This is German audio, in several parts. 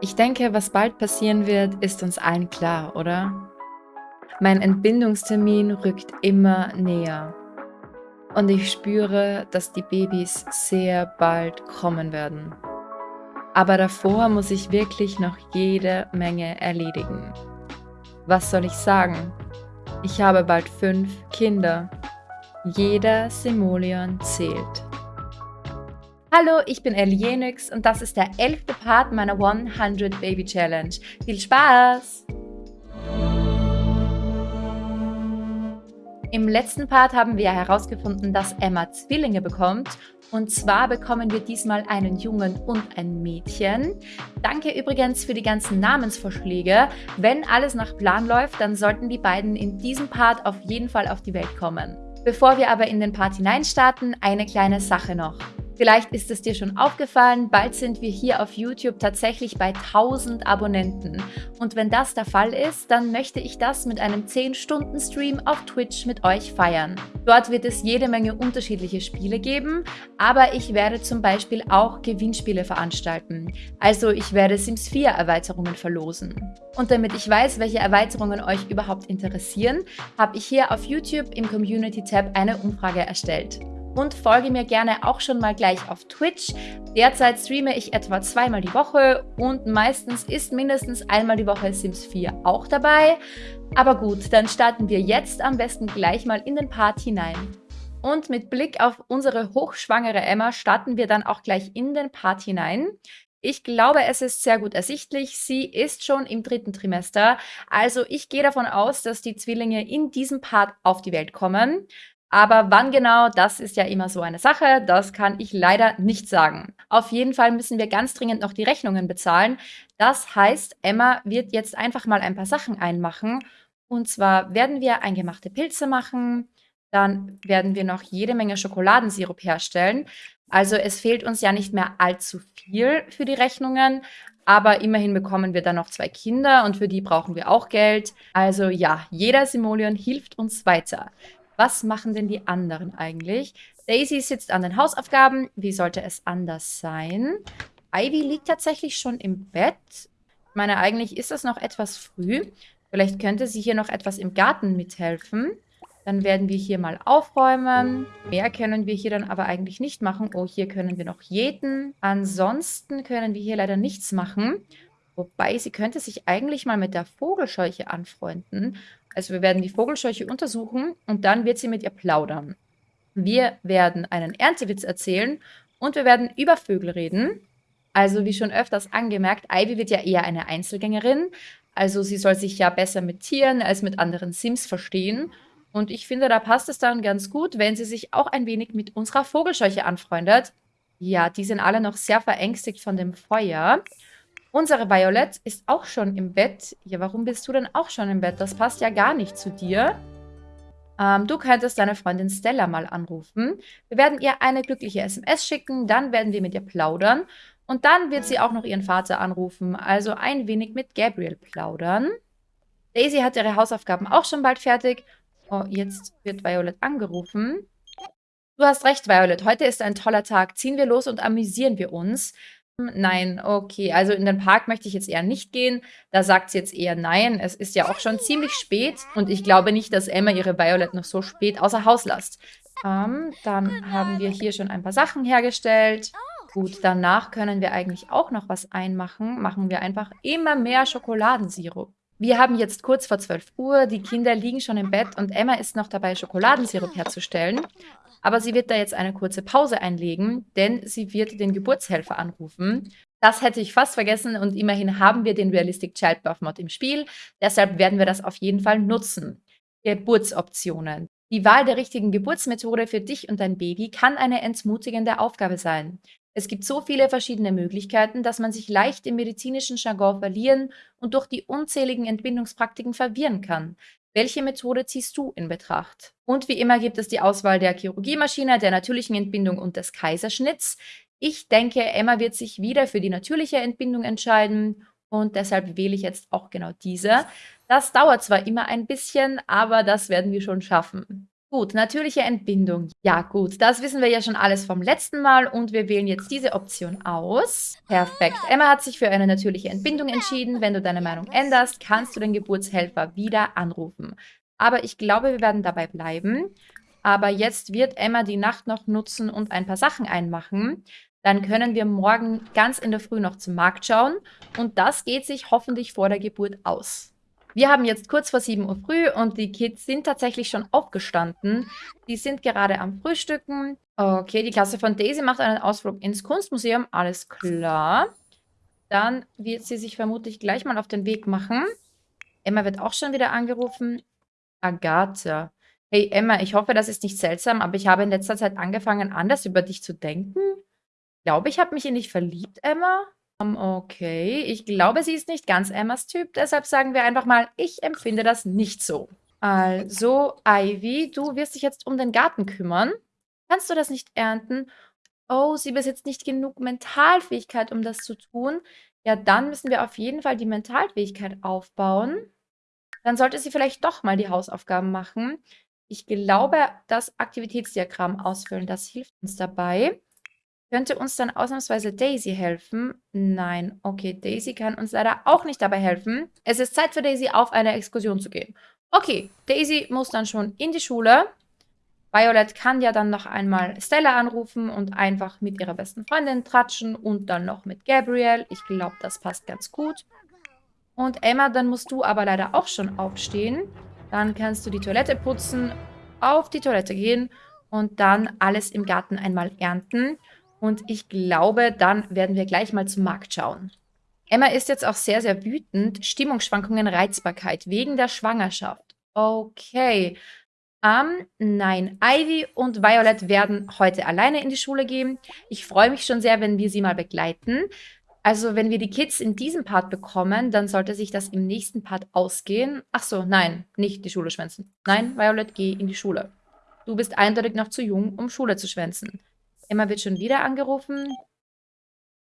Ich denke, was bald passieren wird, ist uns allen klar, oder? Mein Entbindungstermin rückt immer näher. Und ich spüre, dass die Babys sehr bald kommen werden. Aber davor muss ich wirklich noch jede Menge erledigen. Was soll ich sagen? Ich habe bald fünf Kinder. Jeder Simoleon zählt. Hallo, ich bin Ellie und das ist der elfte Part meiner 100 Baby Challenge. Viel Spaß! Im letzten Part haben wir herausgefunden, dass Emma Zwillinge bekommt. Und zwar bekommen wir diesmal einen Jungen und ein Mädchen. Danke übrigens für die ganzen Namensvorschläge. Wenn alles nach Plan läuft, dann sollten die beiden in diesem Part auf jeden Fall auf die Welt kommen. Bevor wir aber in den Part hineinstarten, eine kleine Sache noch. Vielleicht ist es dir schon aufgefallen, bald sind wir hier auf YouTube tatsächlich bei 1000 Abonnenten. Und wenn das der Fall ist, dann möchte ich das mit einem 10-Stunden-Stream auf Twitch mit euch feiern. Dort wird es jede Menge unterschiedliche Spiele geben, aber ich werde zum Beispiel auch Gewinnspiele veranstalten. Also ich werde Sims 4 Erweiterungen verlosen. Und damit ich weiß, welche Erweiterungen euch überhaupt interessieren, habe ich hier auf YouTube im Community-Tab eine Umfrage erstellt und folge mir gerne auch schon mal gleich auf Twitch. Derzeit streame ich etwa zweimal die Woche und meistens ist mindestens einmal die Woche Sims 4 auch dabei. Aber gut, dann starten wir jetzt am besten gleich mal in den Part hinein. Und mit Blick auf unsere hochschwangere Emma starten wir dann auch gleich in den Part hinein. Ich glaube, es ist sehr gut ersichtlich. Sie ist schon im dritten Trimester. Also ich gehe davon aus, dass die Zwillinge in diesem Part auf die Welt kommen. Aber wann genau, das ist ja immer so eine Sache, das kann ich leider nicht sagen. Auf jeden Fall müssen wir ganz dringend noch die Rechnungen bezahlen. Das heißt, Emma wird jetzt einfach mal ein paar Sachen einmachen. Und zwar werden wir eingemachte Pilze machen, dann werden wir noch jede Menge Schokoladensirup herstellen. Also es fehlt uns ja nicht mehr allzu viel für die Rechnungen, aber immerhin bekommen wir dann noch zwei Kinder und für die brauchen wir auch Geld. Also ja, jeder Simoleon hilft uns weiter. Was machen denn die anderen eigentlich? Daisy sitzt an den Hausaufgaben. Wie sollte es anders sein? Ivy liegt tatsächlich schon im Bett. Ich meine, eigentlich ist das noch etwas früh. Vielleicht könnte sie hier noch etwas im Garten mithelfen. Dann werden wir hier mal aufräumen. Mehr können wir hier dann aber eigentlich nicht machen. Oh, hier können wir noch jäten. Ansonsten können wir hier leider nichts machen. Wobei, sie könnte sich eigentlich mal mit der Vogelscheuche anfreunden. Also wir werden die Vogelscheuche untersuchen und dann wird sie mit ihr plaudern. Wir werden einen Erntewitz erzählen und wir werden über Vögel reden. Also wie schon öfters angemerkt, Ivy wird ja eher eine Einzelgängerin. Also sie soll sich ja besser mit Tieren als mit anderen Sims verstehen. Und ich finde, da passt es dann ganz gut, wenn sie sich auch ein wenig mit unserer Vogelscheuche anfreundet. Ja, die sind alle noch sehr verängstigt von dem Feuer. Unsere Violet ist auch schon im Bett. Ja, warum bist du denn auch schon im Bett? Das passt ja gar nicht zu dir. Ähm, du könntest deine Freundin Stella mal anrufen. Wir werden ihr eine glückliche SMS schicken, dann werden wir mit ihr plaudern. Und dann wird sie auch noch ihren Vater anrufen, also ein wenig mit Gabriel plaudern. Daisy hat ihre Hausaufgaben auch schon bald fertig. Oh, jetzt wird Violet angerufen. Du hast recht, Violet. Heute ist ein toller Tag. Ziehen wir los und amüsieren wir uns. Nein, okay. Also in den Park möchte ich jetzt eher nicht gehen. Da sagt sie jetzt eher nein. Es ist ja auch schon ziemlich spät und ich glaube nicht, dass Emma ihre Violet noch so spät außer Haus lässt. Ähm, dann haben wir hier schon ein paar Sachen hergestellt. Gut, danach können wir eigentlich auch noch was einmachen. Machen wir einfach immer mehr Schokoladensirup. Wir haben jetzt kurz vor 12 Uhr, die Kinder liegen schon im Bett und Emma ist noch dabei, Schokoladensirup herzustellen. Aber sie wird da jetzt eine kurze Pause einlegen, denn sie wird den Geburtshelfer anrufen. Das hätte ich fast vergessen und immerhin haben wir den Realistic Childbirth Mod im Spiel. Deshalb werden wir das auf jeden Fall nutzen. Geburtsoptionen. Die Wahl der richtigen Geburtsmethode für dich und dein Baby kann eine entmutigende Aufgabe sein. Es gibt so viele verschiedene Möglichkeiten, dass man sich leicht im medizinischen Jargon verlieren und durch die unzähligen Entbindungspraktiken verwirren kann. Welche Methode ziehst du in Betracht? Und wie immer gibt es die Auswahl der Chirurgiemaschine, der natürlichen Entbindung und des Kaiserschnitts. Ich denke, Emma wird sich wieder für die natürliche Entbindung entscheiden und deshalb wähle ich jetzt auch genau diese. Das dauert zwar immer ein bisschen, aber das werden wir schon schaffen. Gut, natürliche Entbindung. Ja gut, das wissen wir ja schon alles vom letzten Mal und wir wählen jetzt diese Option aus. Perfekt. Emma hat sich für eine natürliche Entbindung entschieden. Wenn du deine Meinung änderst, kannst du den Geburtshelfer wieder anrufen. Aber ich glaube, wir werden dabei bleiben. Aber jetzt wird Emma die Nacht noch nutzen und ein paar Sachen einmachen. Dann können wir morgen ganz in der Früh noch zum Markt schauen. Und das geht sich hoffentlich vor der Geburt aus. Wir haben jetzt kurz vor 7 Uhr früh und die Kids sind tatsächlich schon aufgestanden. Die sind gerade am Frühstücken. Okay, die Klasse von Daisy macht einen Ausflug ins Kunstmuseum. Alles klar. Dann wird sie sich vermutlich gleich mal auf den Weg machen. Emma wird auch schon wieder angerufen. Agatha. Hey Emma, ich hoffe, das ist nicht seltsam, aber ich habe in letzter Zeit angefangen, anders über dich zu denken. Ich glaube, ich habe mich in dich verliebt, Emma. Um, okay, ich glaube, sie ist nicht ganz Emmas Typ, deshalb sagen wir einfach mal, ich empfinde das nicht so. Also, Ivy, du wirst dich jetzt um den Garten kümmern. Kannst du das nicht ernten? Oh, sie besitzt nicht genug Mentalfähigkeit, um das zu tun. Ja, dann müssen wir auf jeden Fall die Mentalfähigkeit aufbauen. Dann sollte sie vielleicht doch mal die Hausaufgaben machen. Ich glaube, das Aktivitätsdiagramm ausfüllen, das hilft uns dabei. Könnte uns dann ausnahmsweise Daisy helfen? Nein. Okay, Daisy kann uns leider auch nicht dabei helfen. Es ist Zeit für Daisy, auf eine Exkursion zu gehen. Okay, Daisy muss dann schon in die Schule. Violet kann ja dann noch einmal Stella anrufen und einfach mit ihrer besten Freundin tratschen und dann noch mit Gabriel. Ich glaube, das passt ganz gut. Und Emma, dann musst du aber leider auch schon aufstehen. Dann kannst du die Toilette putzen, auf die Toilette gehen und dann alles im Garten einmal ernten. Und ich glaube, dann werden wir gleich mal zum Markt schauen. Emma ist jetzt auch sehr, sehr wütend. Stimmungsschwankungen, Reizbarkeit wegen der Schwangerschaft. Okay. Ähm, nein, Ivy und Violet werden heute alleine in die Schule gehen. Ich freue mich schon sehr, wenn wir sie mal begleiten. Also, wenn wir die Kids in diesem Part bekommen, dann sollte sich das im nächsten Part ausgehen. Ach so, nein, nicht die Schule schwänzen. Nein, Violet, geh in die Schule. Du bist eindeutig noch zu jung, um Schule zu schwänzen. Emma wird schon wieder angerufen.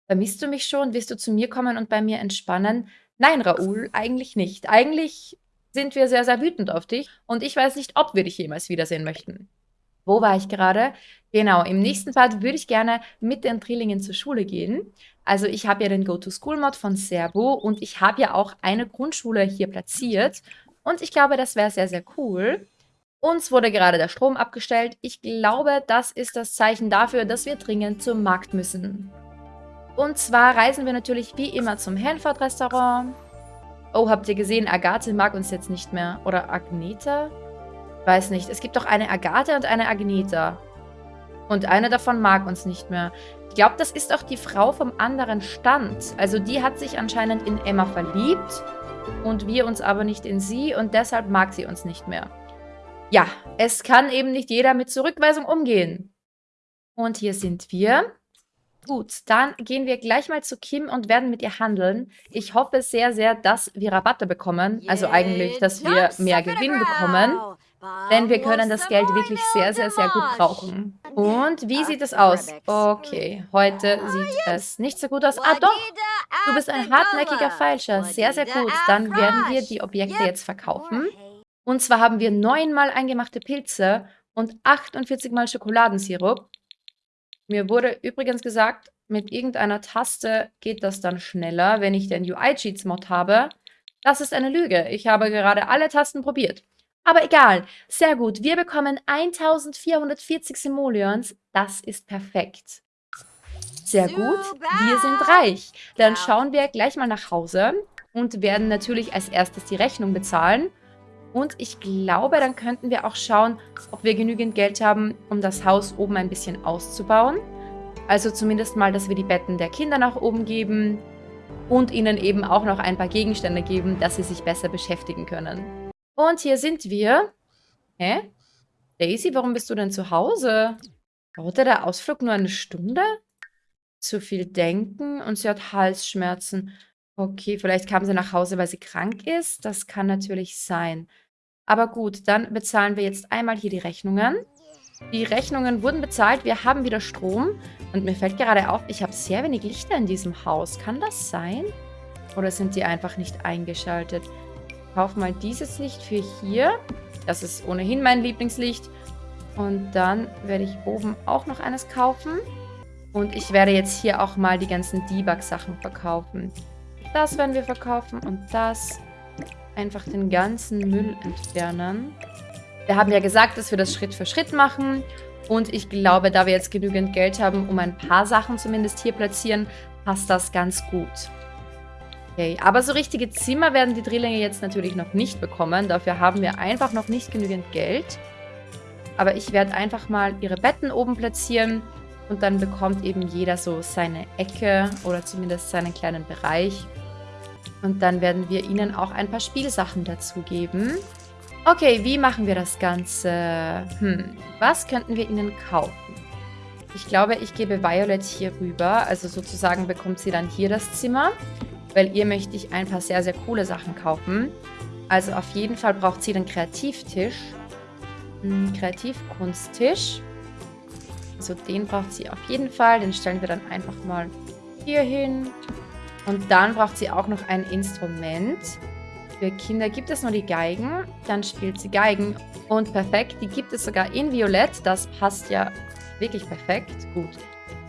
Vermisst du mich schon? Willst du zu mir kommen und bei mir entspannen? Nein, Raoul, eigentlich nicht. Eigentlich sind wir sehr, sehr wütend auf dich und ich weiß nicht, ob wir dich jemals wiedersehen möchten. Wo war ich gerade? Genau, im nächsten Part würde ich gerne mit den Drillingen zur Schule gehen. Also ich habe ja den Go-to-School-Mod von Servo und ich habe ja auch eine Grundschule hier platziert. Und ich glaube, das wäre sehr, sehr cool. Uns wurde gerade der Strom abgestellt. Ich glaube, das ist das Zeichen dafür, dass wir dringend zum Markt müssen. Und zwar reisen wir natürlich wie immer zum Hanford-Restaurant. Oh, habt ihr gesehen, Agathe mag uns jetzt nicht mehr. Oder Agneta? Weiß nicht. Es gibt doch eine Agathe und eine Agneta. Und eine davon mag uns nicht mehr. Ich glaube, das ist auch die Frau vom anderen Stand. Also die hat sich anscheinend in Emma verliebt und wir uns aber nicht in sie und deshalb mag sie uns nicht mehr. Ja, es kann eben nicht jeder mit Zurückweisung umgehen. Und hier sind wir. Gut, dann gehen wir gleich mal zu Kim und werden mit ihr handeln. Ich hoffe sehr, sehr, dass wir Rabatte bekommen. Also eigentlich, dass wir mehr Gewinn bekommen. Denn wir können das Geld wirklich sehr, sehr, sehr gut brauchen. Und wie sieht es aus? Okay, heute sieht es nicht so gut aus. Ah doch, du bist ein hartnäckiger Feilscher. Sehr, sehr gut. Dann werden wir die Objekte jetzt verkaufen. Und zwar haben wir neunmal eingemachte Pilze und 48 mal Schokoladensirup. Mir wurde übrigens gesagt, mit irgendeiner Taste geht das dann schneller, wenn ich den UI-Cheats-Mod habe. Das ist eine Lüge. Ich habe gerade alle Tasten probiert. Aber egal. Sehr gut. Wir bekommen 1440 Simoleons. Das ist perfekt. Sehr gut. Wir sind reich. Dann schauen wir gleich mal nach Hause und werden natürlich als erstes die Rechnung bezahlen. Und ich glaube, dann könnten wir auch schauen, ob wir genügend Geld haben, um das Haus oben ein bisschen auszubauen. Also zumindest mal, dass wir die Betten der Kinder nach oben geben und ihnen eben auch noch ein paar Gegenstände geben, dass sie sich besser beschäftigen können. Und hier sind wir. Hä? Daisy, warum bist du denn zu Hause? Dauerte der Ausflug nur eine Stunde? Zu viel denken und sie hat Halsschmerzen. Okay, vielleicht kam sie nach Hause, weil sie krank ist. Das kann natürlich sein. Aber gut, dann bezahlen wir jetzt einmal hier die Rechnungen. Die Rechnungen wurden bezahlt. Wir haben wieder Strom. Und mir fällt gerade auf, ich habe sehr wenig Lichter in diesem Haus. Kann das sein? Oder sind die einfach nicht eingeschaltet? Ich kaufe mal dieses Licht für hier. Das ist ohnehin mein Lieblingslicht. Und dann werde ich oben auch noch eines kaufen. Und ich werde jetzt hier auch mal die ganzen Debug-Sachen verkaufen. Das werden wir verkaufen und das. Einfach den ganzen Müll entfernen. Wir haben ja gesagt, dass wir das Schritt für Schritt machen. Und ich glaube, da wir jetzt genügend Geld haben, um ein paar Sachen zumindest hier platzieren, passt das ganz gut. Okay, aber so richtige Zimmer werden die Drillinge jetzt natürlich noch nicht bekommen. Dafür haben wir einfach noch nicht genügend Geld. Aber ich werde einfach mal ihre Betten oben platzieren. Und dann bekommt eben jeder so seine Ecke oder zumindest seinen kleinen Bereich. Und dann werden wir ihnen auch ein paar Spielsachen dazu geben. Okay, wie machen wir das Ganze? Hm, was könnten wir ihnen kaufen? Ich glaube, ich gebe Violet hier rüber. Also sozusagen bekommt sie dann hier das Zimmer. Weil ihr möchte ich ein paar sehr, sehr coole Sachen kaufen. Also auf jeden Fall braucht sie den Kreativtisch. Einen Kreativkunsttisch. Also den braucht sie auf jeden Fall. Den stellen wir dann einfach mal hier hin. Und dann braucht sie auch noch ein Instrument. Für Kinder gibt es nur die Geigen. Dann spielt sie Geigen. Und perfekt, die gibt es sogar in Violett. Das passt ja wirklich perfekt. Gut.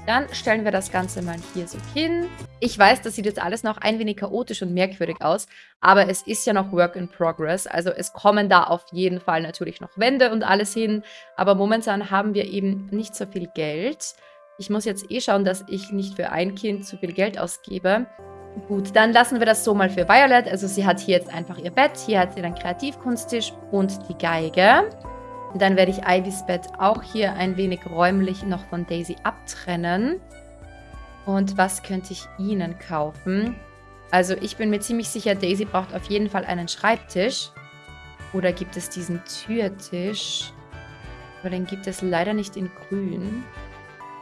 Dann stellen wir das Ganze mal hier so hin. Ich weiß, das sieht jetzt alles noch ein wenig chaotisch und merkwürdig aus, aber es ist ja noch Work in Progress. Also es kommen da auf jeden Fall natürlich noch Wände und alles hin, aber momentan haben wir eben nicht so viel Geld. Ich muss jetzt eh schauen, dass ich nicht für ein Kind zu viel Geld ausgebe. Gut, dann lassen wir das so mal für Violet. Also sie hat hier jetzt einfach ihr Bett, hier hat sie den Kreativkunsttisch und die Geige. Und dann werde ich Ivys Bett auch hier ein wenig räumlich noch von Daisy abtrennen. Und was könnte ich ihnen kaufen? Also ich bin mir ziemlich sicher, Daisy braucht auf jeden Fall einen Schreibtisch. Oder gibt es diesen Türtisch? Aber den gibt es leider nicht in grün.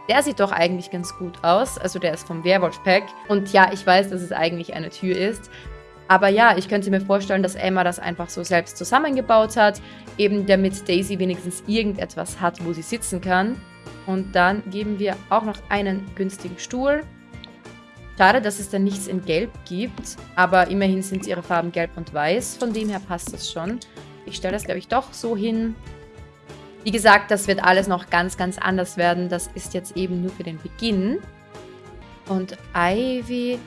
Der sieht doch eigentlich ganz gut aus. Also der ist vom Werwolf-Pack. Und ja, ich weiß, dass es eigentlich eine Tür ist. Aber ja, ich könnte mir vorstellen, dass Emma das einfach so selbst zusammengebaut hat, eben damit Daisy wenigstens irgendetwas hat, wo sie sitzen kann. Und dann geben wir auch noch einen günstigen Stuhl. Schade, dass es da nichts in Gelb gibt, aber immerhin sind ihre Farben Gelb und Weiß, von dem her passt das schon. Ich stelle das, glaube ich, doch so hin. Wie gesagt, das wird alles noch ganz, ganz anders werden. Das ist jetzt eben nur für den Beginn. Und Ivy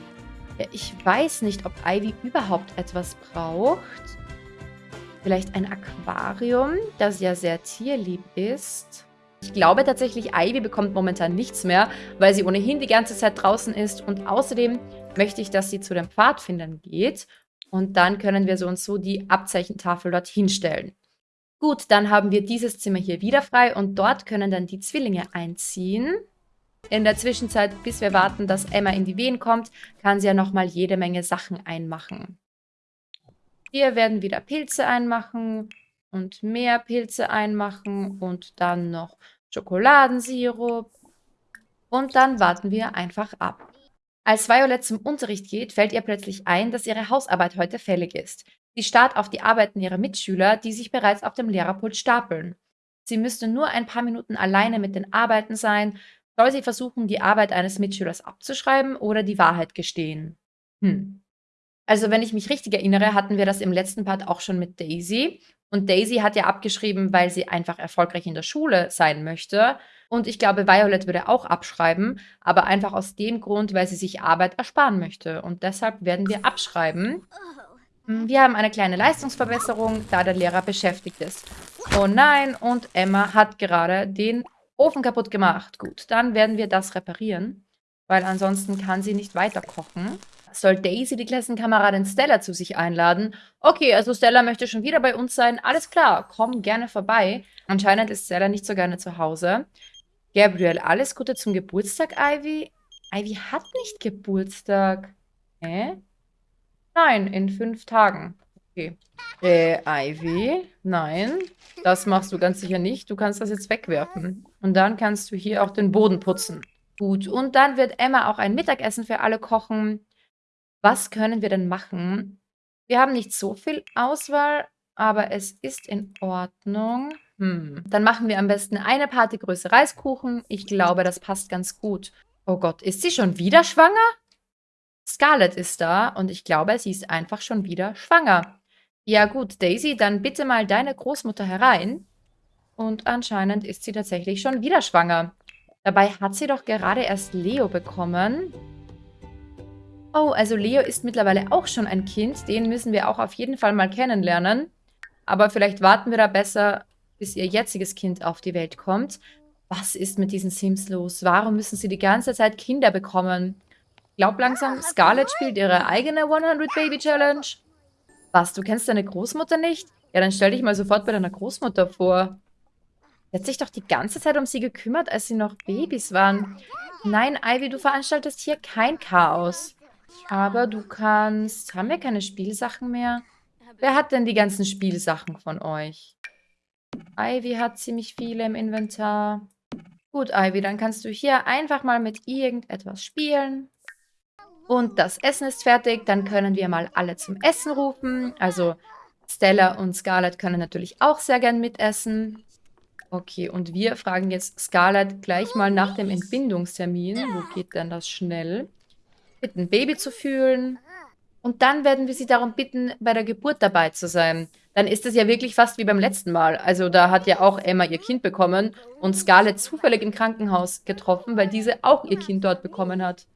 ich weiß nicht, ob Ivy überhaupt etwas braucht. Vielleicht ein Aquarium, das ja sehr tierlieb ist. Ich glaube tatsächlich, Ivy bekommt momentan nichts mehr, weil sie ohnehin die ganze Zeit draußen ist. Und außerdem möchte ich, dass sie zu den Pfadfindern geht. Und dann können wir so und so die Abzeichentafel dort hinstellen. Gut, dann haben wir dieses Zimmer hier wieder frei und dort können dann die Zwillinge einziehen. In der Zwischenzeit, bis wir warten, dass Emma in die Wehen kommt, kann sie ja nochmal jede Menge Sachen einmachen. Hier werden wieder Pilze einmachen und mehr Pilze einmachen und dann noch Schokoladensirup. Und dann warten wir einfach ab. Als Violet zum Unterricht geht, fällt ihr plötzlich ein, dass ihre Hausarbeit heute fällig ist. Sie starrt auf die Arbeiten ihrer Mitschüler, die sich bereits auf dem Lehrerpult stapeln. Sie müsste nur ein paar Minuten alleine mit den Arbeiten sein, soll sie versuchen, die Arbeit eines Mitschülers abzuschreiben oder die Wahrheit gestehen? Hm. Also, wenn ich mich richtig erinnere, hatten wir das im letzten Part auch schon mit Daisy. Und Daisy hat ja abgeschrieben, weil sie einfach erfolgreich in der Schule sein möchte. Und ich glaube, Violet würde auch abschreiben, aber einfach aus dem Grund, weil sie sich Arbeit ersparen möchte. Und deshalb werden wir abschreiben. Hm, wir haben eine kleine Leistungsverbesserung, da der Lehrer beschäftigt ist. Oh nein, und Emma hat gerade den Ofen kaputt gemacht. Gut, dann werden wir das reparieren, weil ansonsten kann sie nicht weiter kochen. Soll Daisy die Klassenkameradin Stella zu sich einladen? Okay, also Stella möchte schon wieder bei uns sein. Alles klar, komm gerne vorbei. Anscheinend ist Stella nicht so gerne zu Hause. Gabriel, alles Gute zum Geburtstag, Ivy. Ivy hat nicht Geburtstag. Hä? Nein, in fünf Tagen. Okay. Äh, Ivy? Nein, das machst du ganz sicher nicht. Du kannst das jetzt wegwerfen. Und dann kannst du hier auch den Boden putzen. Gut, und dann wird Emma auch ein Mittagessen für alle kochen. Was können wir denn machen? Wir haben nicht so viel Auswahl, aber es ist in Ordnung. Hm. Dann machen wir am besten eine Partygröße Reiskuchen. Ich glaube, das passt ganz gut. Oh Gott, ist sie schon wieder schwanger? Scarlett ist da und ich glaube, sie ist einfach schon wieder schwanger. Ja gut, Daisy, dann bitte mal deine Großmutter herein. Und anscheinend ist sie tatsächlich schon wieder schwanger. Dabei hat sie doch gerade erst Leo bekommen. Oh, also Leo ist mittlerweile auch schon ein Kind. Den müssen wir auch auf jeden Fall mal kennenlernen. Aber vielleicht warten wir da besser, bis ihr jetziges Kind auf die Welt kommt. Was ist mit diesen Sims los? Warum müssen sie die ganze Zeit Kinder bekommen? Glaub langsam, Scarlett spielt ihre eigene 100 Baby Challenge. Was, du kennst deine Großmutter nicht? Ja, dann stell dich mal sofort bei deiner Großmutter vor. Sie hat sich doch die ganze Zeit um sie gekümmert, als sie noch Babys waren. Nein, Ivy, du veranstaltest hier kein Chaos. Aber du kannst... Haben wir keine Spielsachen mehr? Wer hat denn die ganzen Spielsachen von euch? Ivy hat ziemlich viele im Inventar. Gut, Ivy, dann kannst du hier einfach mal mit irgendetwas spielen. Und das Essen ist fertig. Dann können wir mal alle zum Essen rufen. Also Stella und Scarlett können natürlich auch sehr gern mitessen. Okay, und wir fragen jetzt Scarlett gleich mal nach dem Entbindungstermin. Wo geht denn das schnell? Bitten, ein Baby zu fühlen. Und dann werden wir sie darum bitten, bei der Geburt dabei zu sein. Dann ist es ja wirklich fast wie beim letzten Mal. Also da hat ja auch Emma ihr Kind bekommen und Scarlett zufällig im Krankenhaus getroffen, weil diese auch ihr Kind dort bekommen hat.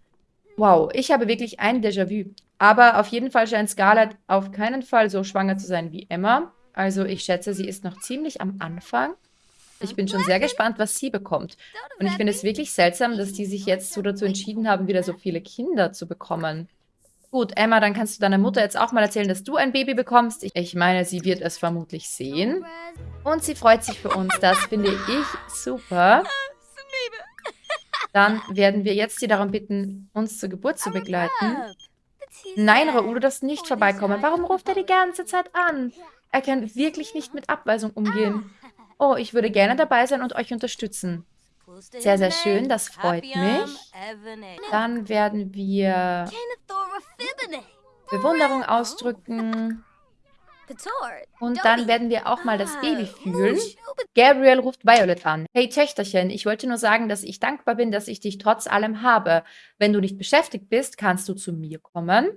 Wow, ich habe wirklich ein Déjà-vu. Aber auf jeden Fall scheint Scarlett auf keinen Fall so schwanger zu sein wie Emma. Also ich schätze, sie ist noch ziemlich am Anfang. Ich bin schon sehr gespannt, was sie bekommt. Und ich finde es wirklich seltsam, dass die sich jetzt so dazu entschieden haben, wieder so viele Kinder zu bekommen. Gut, Emma, dann kannst du deiner Mutter jetzt auch mal erzählen, dass du ein Baby bekommst. Ich, meine, sie wird es vermutlich sehen. Und sie freut sich für uns. Das finde ich super. Dann werden wir jetzt sie darum bitten, uns zur Geburt zu begleiten. Nein, Raoul, du darfst nicht vorbeikommen. Warum ruft er die ganze Zeit an? Er kann wirklich nicht mit Abweisung umgehen. Oh, ich würde gerne dabei sein und euch unterstützen. Sehr, sehr schön, das freut mich. Dann werden wir Bewunderung ausdrücken. Und dann werden wir auch mal das Baby fühlen. Gabriel ruft Violet an. Hey Töchterchen, ich wollte nur sagen, dass ich dankbar bin, dass ich dich trotz allem habe. Wenn du nicht beschäftigt bist, kannst du zu mir kommen.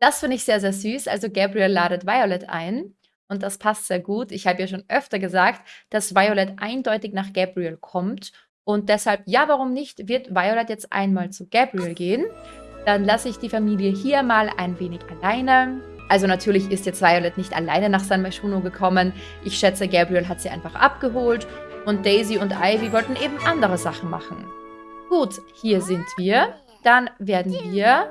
Das finde ich sehr, sehr süß. Also Gabriel ladet Violet ein. Und das passt sehr gut. Ich habe ja schon öfter gesagt, dass Violet eindeutig nach Gabriel kommt. Und deshalb, ja, warum nicht, wird Violet jetzt einmal zu Gabriel gehen. Dann lasse ich die Familie hier mal ein wenig alleine. Also natürlich ist jetzt Violet nicht alleine nach San Myshuno gekommen. Ich schätze, Gabriel hat sie einfach abgeholt. Und Daisy und Ivy wollten eben andere Sachen machen. Gut, hier sind wir. Dann werden wir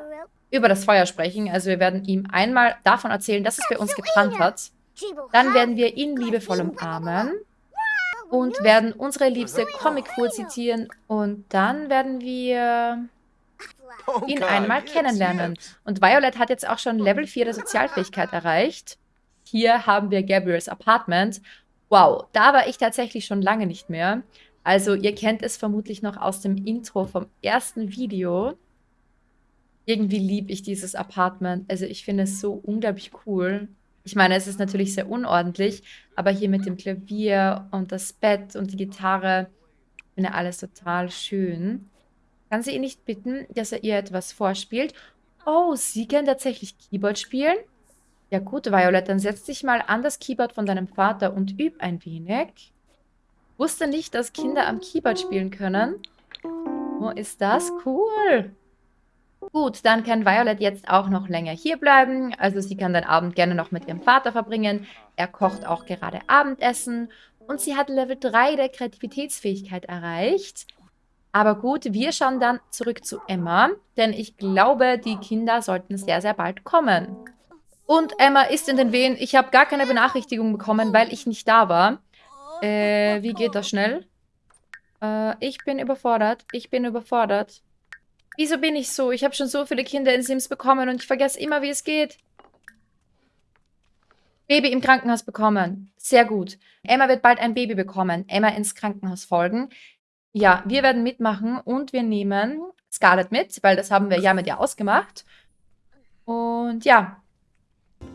über das Feuer sprechen. Also wir werden ihm einmal davon erzählen, dass es bei uns gebrannt hat. Dann werden wir ihn liebevoll umarmen und werden unsere liebste Comic-Fool zitieren und dann werden wir ihn einmal kennenlernen. Und Violet hat jetzt auch schon Level 4 der Sozialfähigkeit erreicht. Hier haben wir Gabriels Apartment. Wow, da war ich tatsächlich schon lange nicht mehr. Also ihr kennt es vermutlich noch aus dem Intro vom ersten Video. Irgendwie liebe ich dieses Apartment. Also ich finde es so unglaublich cool. Ich meine, es ist natürlich sehr unordentlich, aber hier mit dem Klavier und das Bett und die Gitarre, ich finde alles total schön. Kann sie ihn nicht bitten, dass er ihr etwas vorspielt? Oh, sie kann tatsächlich Keyboard spielen? Ja gut, Violet, dann setz dich mal an das Keyboard von deinem Vater und üb ein wenig. Wusste nicht, dass Kinder am Keyboard spielen können. Wo ist das? Cool. Gut, dann kann Violet jetzt auch noch länger hier bleiben. Also sie kann den Abend gerne noch mit ihrem Vater verbringen. Er kocht auch gerade Abendessen. Und sie hat Level 3 der Kreativitätsfähigkeit erreicht. Aber gut, wir schauen dann zurück zu Emma. Denn ich glaube, die Kinder sollten sehr, sehr bald kommen. Und Emma ist in den Wehen. Ich habe gar keine Benachrichtigung bekommen, weil ich nicht da war. Äh, wie geht das schnell? Äh, ich bin überfordert. Ich bin überfordert. Wieso bin ich so? Ich habe schon so viele Kinder in Sims bekommen und ich vergesse immer, wie es geht. Baby im Krankenhaus bekommen. Sehr gut. Emma wird bald ein Baby bekommen. Emma ins Krankenhaus folgen. Ja, wir werden mitmachen und wir nehmen Scarlett mit, weil das haben wir ja mit ihr ausgemacht. Und ja,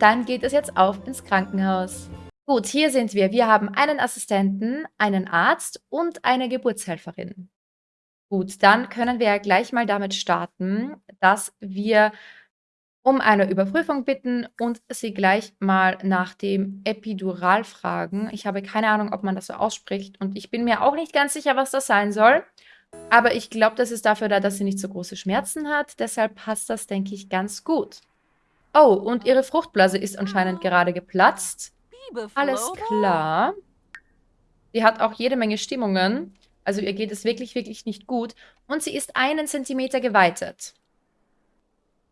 dann geht es jetzt auf ins Krankenhaus. Gut, hier sind wir. Wir haben einen Assistenten, einen Arzt und eine Geburtshelferin. Gut, dann können wir ja gleich mal damit starten, dass wir um eine Überprüfung bitten und sie gleich mal nach dem Epidural fragen. Ich habe keine Ahnung, ob man das so ausspricht und ich bin mir auch nicht ganz sicher, was das sein soll. Aber ich glaube, das ist dafür da, dass sie nicht so große Schmerzen hat. Deshalb passt das, denke ich, ganz gut. Oh, und ihre Fruchtblase ist anscheinend gerade geplatzt. Alles klar. Sie hat auch jede Menge Stimmungen. Also ihr geht es wirklich, wirklich nicht gut. Und sie ist einen Zentimeter geweitet.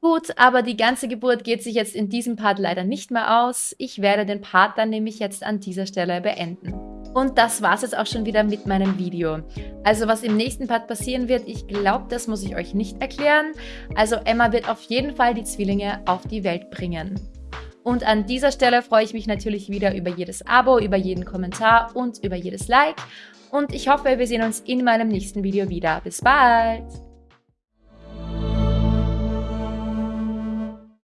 Gut, aber die ganze Geburt geht sich jetzt in diesem Part leider nicht mehr aus. Ich werde den Part dann nämlich jetzt an dieser Stelle beenden. Und das war es jetzt auch schon wieder mit meinem Video. Also was im nächsten Part passieren wird, ich glaube, das muss ich euch nicht erklären. Also Emma wird auf jeden Fall die Zwillinge auf die Welt bringen. Und an dieser Stelle freue ich mich natürlich wieder über jedes Abo, über jeden Kommentar und über jedes Like. Und ich hoffe, wir sehen uns in meinem nächsten Video wieder. Bis bald!